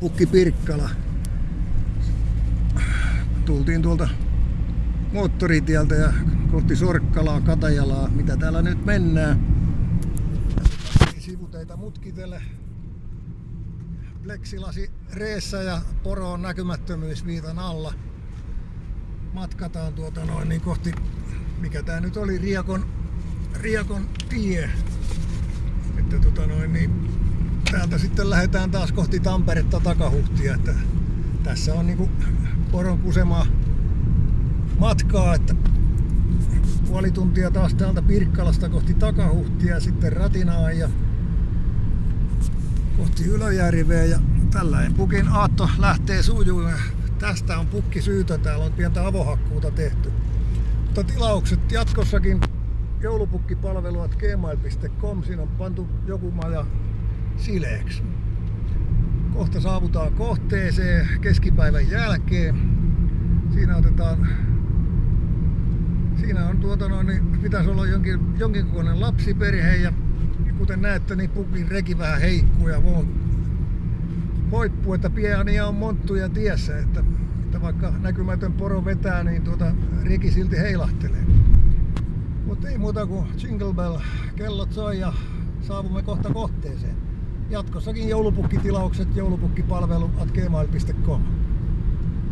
Pukki Pirkkala. Tultiin tuolta moottoritieltä ja kohti Sorkkalaa, Katajalaa, mitä täällä nyt mennään. Sivuteita mutkitelle. Pleksilasi reessä ja poro on näkymättömyysviitan alla. Matkataan tuota noin niin kohti, mikä tää nyt oli, Riakon, Riakon tie. Että tota noin niin, täältä sitten lähdetään taas kohti Tamperetta takahuhtia. Että tässä on niinku poron kusemaa matkaa, että puoli tuntia taas täältä Pirkkalasta kohti takahuhtia ja sitten Ratinaan ja kohti Ylöjärveä ja tällainen pukin aatto lähtee sujumaan. Tästä on pukki syytä, täällä on pientä avohakkuuta tehty. Mutta tilaukset jatkossakin joulupukkipalveluat gmail.com, siinä on pantu joku maja sileeksi. Kohta saavutaan kohteeseen keskipäivän jälkeen. Siinä otetaan Siinä on tuota noin, niin pitäisi olla jonkin, jonkin kokoinen lapsiperhe ja kuten näette, niin pukin reki vähän heikkuu ja vo, hoippuu, että pieniä on monttuja tiessä, että, että vaikka näkymätön poro vetää, niin tuota reki silti heilahtelee. Mutta ei muuta kuin Jingle Bell, kellot soi ja saavumme kohta kohteeseen. Jatkossakin joulupukkitilaukset joulupukkipalvelu at gmail.com.